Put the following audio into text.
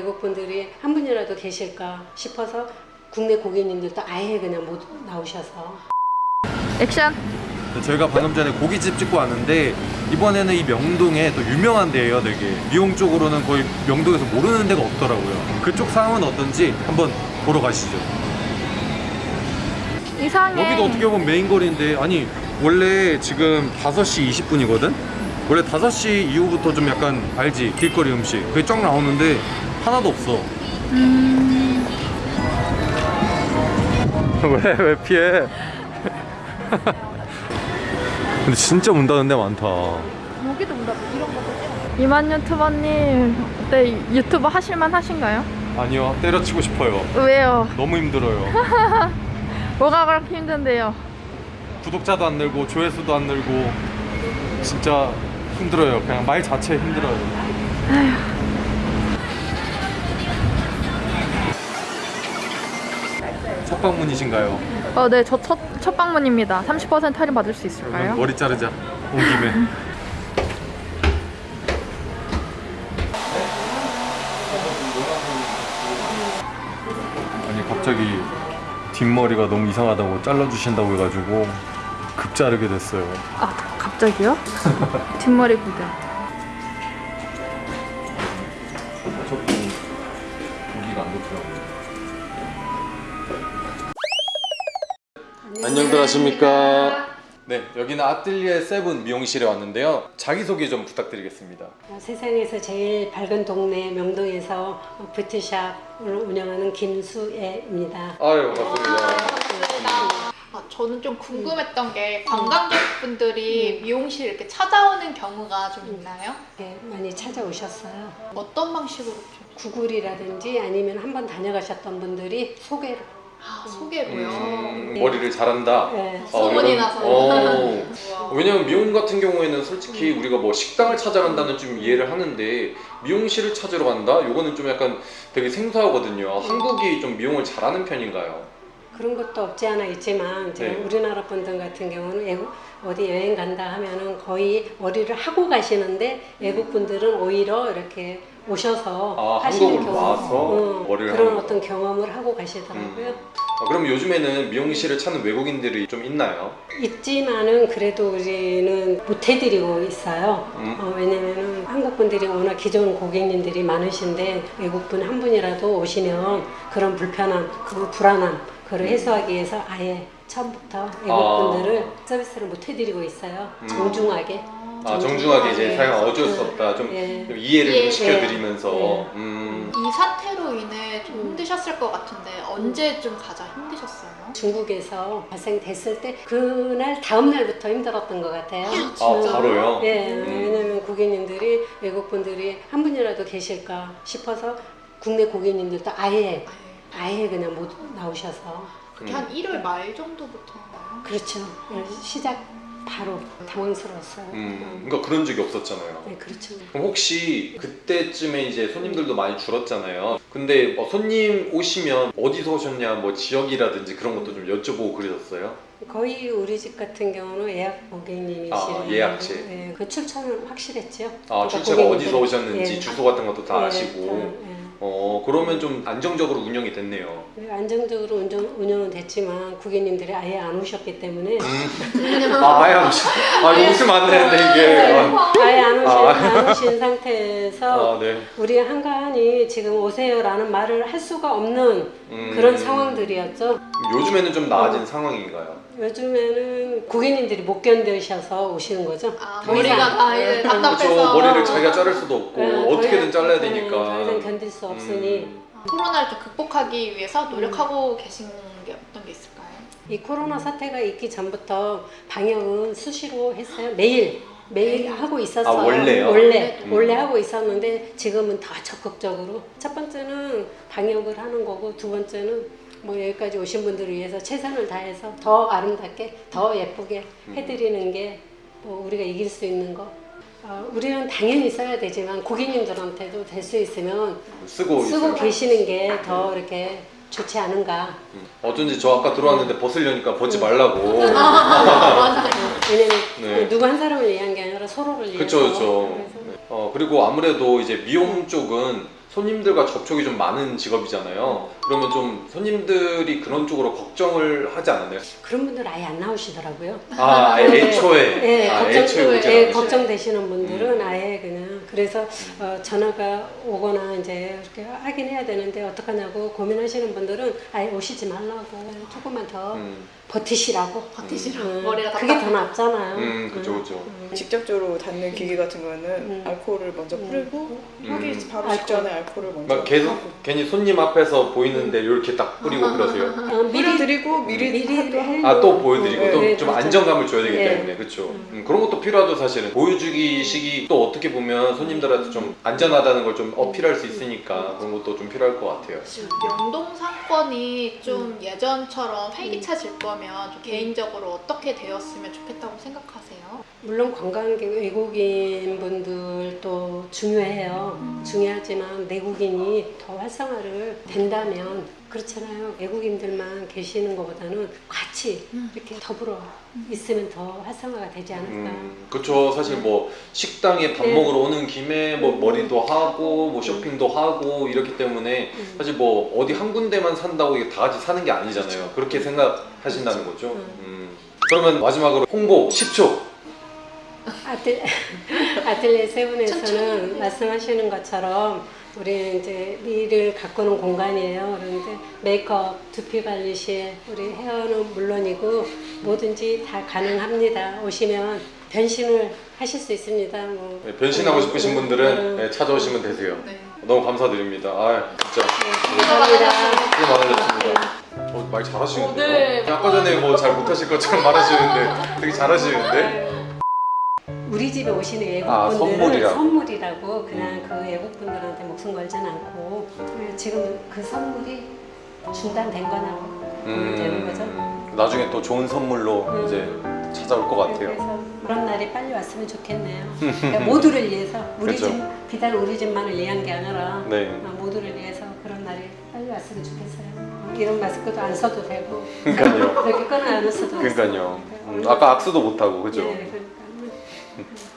외국 분들이 한 분이라도 계실까 싶어서 국내 고객님들도 아예 그냥 못 나오셔서 액션. 네, 저희가 방금 전에 고깃집 찍고 왔는데 이번에는 이 명동에 또 유명한 데예요 되게 미용 쪽으로는 거의 명동에서 모르는 데가 없더라고요 그쪽 상황은 어떤지 한번 보러 가시죠 이상해. 여기도 어떻게 보면 메인 거리인데 아니 원래 지금 5시 20분이거든? 원래 5시 이후부터 좀 약간 알지 길거리 음식 그게 쫙 나오는데 하나도 없어 음, 왜 왜 피해 근데 진짜 문 닫는 데 많다 여기도 온다. 이런 거. 이만 유튜버님, 네 유튜버 하실만 하신가요? 아니요 때려치고 싶어요 왜요? 너무 힘들어요 뭐가 그렇게 힘든데요? 구독자도 안 늘고 조회수도 안 늘고 진짜 힘들어요 그냥 말 자체 힘들어요 첫 방문이신가요? 어, 네, 저 첫, 첫 방문입니다. 30% 할인 받을 수 있을까요? 머리 자르자 온 김에 아니 갑자기 뒷머리가 너무 이상하다고 잘라주신다고 해가지고 급 자르게 됐어요 아, 갑자기요? 뒷머리 구경. 자꾸 여기가 안 좋더라고요 안녕들 하십니까? 네 여기는 아틀리에 세븐 미용실에 왔는데요. 자기소개 좀 부탁드리겠습니다. 어, 세상에서 제일 밝은 동네 명동에서 뷰티샵을 운영하는 김수애입니다. 아유 반갑습니다. 아, 저는 좀 궁금했던 게 관광객분들이 미용실 이렇게 찾아오는 경우가 좀 있나요? 네, 많이 찾아오셨어요. 어떤 방식으로? 좀 구글이라든지 아니면 한번 다녀가셨던 분들이 소개로 아, 소개로요? 음, 머리를 잘한다 네. 소문이 이런- 나서. 어. 왜냐면 미용 같은 경우에는 솔직히 우리가 뭐 식당을 찾아간다는 좀 이해를 하는데 미용실을 찾으러 간다? 요거는 좀 약간 되게 생소하거든요 한국이 좀 미용을 잘하는 편인가요? 그런 것도 없지 않아 있지만 네. 우리나라 분들 같은 경우는 어디 여행 간다 하면은 거의 머리를 하고 가시는데 외국 분들은 오히려 이렇게 오셔서 아, 하시는 경우 와서 응, 머리를 그런 하는. 어떤 경험을 하고 가시더라고요. 아, 그럼 요즘에는 미용실을 찾는 외국인들이 좀 있나요? 있지만은 그래도 우리는 못 해드리고 있어요. 음. 어, 왜냐면은 한국 분들이 워낙 기존 고객님들이 많으신데 외국 분 한 분이라도 오시면 그런 불편함, 그 불안함, 그걸 해소하기 위해서 아예 처음부터 외국 아. 분들을 서비스를 못 해드리고 있어요. 음. 정중하게. 아 정중하게 이제 예. 사용 어쩔 수 음, 없다 좀, 예. 좀 이해를 좀 예. 시켜드리면서 예. 음. 이 사태로 인해 좀 음. 힘드셨을 것 같은데 언제 좀 가장 힘드셨어요? 중국에서 발생됐을 때 그날 다음 날부터 힘들었던 것 같아요. 아 음. 바로요? 예, 음. 왜냐면 고객님들이 외국 분들이 한 분이라도 계실까 싶어서 국내 고객님들도 아예 아예 그냥 못 나오셔서 그게 음. 한 1월 말 정도부터인가요? 그렇죠. 예, 시작 바로 당황스러웠어요. 음, 그러니까 그런 적이 없었잖아요 네, 그렇죠. 그럼 혹시 그때쯤에 이제 손님들도 많이 줄었잖아요. 근데 뭐 손님 오시면 어디서 오셨냐, 뭐 지역이라든지 그런 것도 좀 여쭤보고 그러셨어요. 거의 우리 집 같은 경우는 예약 고객님이시는 아, 예약제. 예, 그 출처는 확실했죠. 아, 그러니까 출처가 고객님들- 어디서 오셨는지 예. 주소 같은 것도 다 예, 아시고. 다, 예. 어, 그러면 좀 안정적으로 운영이 됐네요. 네, 안정적으로 운영, 운영은 됐지만 고객님들이 아예 안 오셨기 때문에 아, 아예 안 오시. 아, 이거 웃으면 안 되는데 이게. 아, 아예 안 오신, 아. 안 오신 상태에서 아, 네. 우리 한가한이 지금 오세요라는 말을 할 수가 없는 음. 그런 상황들이었죠. 요즘에는 좀 나아진 상황인가요? 요즘에는 고객님들이 못 견디셔서 오시는 거죠. 아, 더 머리가. 다 이제 네, 답답해서 그렇죠. 머리를 자기가 자를 수도 없고 네, 더 어떻게든 잘라야 네, 되니까. 더 이상 견딜 수 없으니 음. 코로나를 좀 극복하기 위해서 노력하고 계신 게 어떤 게 있을까요? 이 코로나 사태가 있기 전부터 방역은 수시로 했어요. 매일 매일 하고 있었어요. 아, 원래요? 원래 음. 원래 하고 있었는데 지금은 더 적극적으로 첫 번째는 방역을 하는 거고 두 번째는 뭐 여기까지 오신 분들을 위해서 최선을 다해서 더 아름답게 더 예쁘게 음. 해드리는 게 뭐 우리가 이길 수 있는 거. 어, 우리는 당연히 써야 되지만 고객님들한테도 될 수 있으면 쓰고 쓰고. 계시는 게 더 이렇게 좋지 않은가. 음. 어쩐지 저 아까 들어왔는데 벗으려니까 벗지 말라고. 왜냐면 네. 누구 한 사람을 위한 게 아니라 서로를 위해서. 그쵸 그쵸 그래서 어 그리고 아무래도 이제 미용 쪽은 손님들과 접촉이 좀 많은 직업이잖아요. 그러면 좀 손님들이 그런 쪽으로 걱정을 하지 않았나요? 그런 분들 아예 안 나오시더라고요. 아, 아예 네. 애초에 예, 아, 걱정, 애초에 예. 걱정되시는 분들은 아예 그냥 그래서 어, 전화가 오거나 이제 이렇게 하긴 해야 되는데 어떡하냐고 고민하시는 분들은 아예 오시지 말라고 조금만 더 음, 버티시라고 버티시라고. 음, 머리가 그게 더. 낫잖아요. 음, 그죠, 그죠. 음. 직접적으로 닿는 기계 같은 거는 음. 알코올을 먼저 음. 뿌리고 하기 음. 바로 알코올. 직전에 알코올을 먼저 막 계속 하고. 괜히 손님 앞에서 보이는데 이렇게 딱 뿌리고 그러세요. 어, 미리 뿌려드리고 미리, 미리 아 또 보여드리고 네, 또 네, 좀. 안정감을 줘야 되기 네. 때문에 그렇죠. 음, 그런 것도 필요하죠 사실은 보여주기식이 또 어떻게 보면 손님들한테 좀 안전하다는 걸 좀 어필할 수 있으니까 그런 것도 좀 필요할 것 같아요. 명동 상권이 좀 음. 예전처럼 활기차질 거면 좀 개인적으로 어떻게 되었으면 좋겠다고 생각하세요? 물론 관광객 외국인 분들도 중요해요. 중요하지만 내국인이 더 활성화를 된다면 그렇잖아요. 외국인들만 계시는 것보다는 같이 음. 이렇게 더불어 있으면 더 활성화가 되지 않을까. 음, 그렇죠. 사실 뭐 식당에 밥 네. 먹으러 오는 김에 뭐 음. 머리도 하고 뭐 쇼핑도 하고 이렇기 때문에 음. 사실 뭐 어디 한 군데만 산다고 이게 다 같이 사는 게 아니잖아요. 그렇게 생각하신다는 거죠. 음. 음. 그러면 마지막으로 홍보 10초. 아틀, 아틀레. 세븐에서는 말씀하시는 것처럼 우리 이제 미를 가꾸는 공간이에요. 그런데 메이크업, 두피 관리실, 우리 헤어는 물론이고 뭐든지 다 가능합니다. 오시면 변신을 하실 수 있습니다. 뭐 네, 변신하고 싶으신 분들은 음, 네, 찾아오시면 되세요. 네. 너무 감사드립니다. 아 진짜 네, 감사합니다. 수고 많으셨습니다. 어, 말 잘하시는데요? 어, 네. 아까 전에 뭐 잘 못하실 것처럼 말하시는데 되게 잘하시는데? 우리 집에 오시는 아, 외국분들은 선물이라고. 선물이라고 그냥 그 외국분들한테 목숨 걸진 않고 지금 그 선물이 중단된 거냐고 보면 되는 거죠. 음, 나중에 또 좋은 선물로 음. 이제 찾아올 것 같아요. 그래서 그런 날이 빨리 왔으면 좋겠네요. 그러니까 모두를 위해서 우리 그렇죠. 집 비단 우리 집만을 위한 게 아니라 네. 어, 모두를 위해서 그런 날이 빨리 왔으면 좋겠어요. 이런 마스크도 안 써도 되고 그러니까요. 이렇게 꺼내 안 써도 그러니까요. 음, 아까 악수도 못 하고 그죠? 네, 그 Mm-hmm.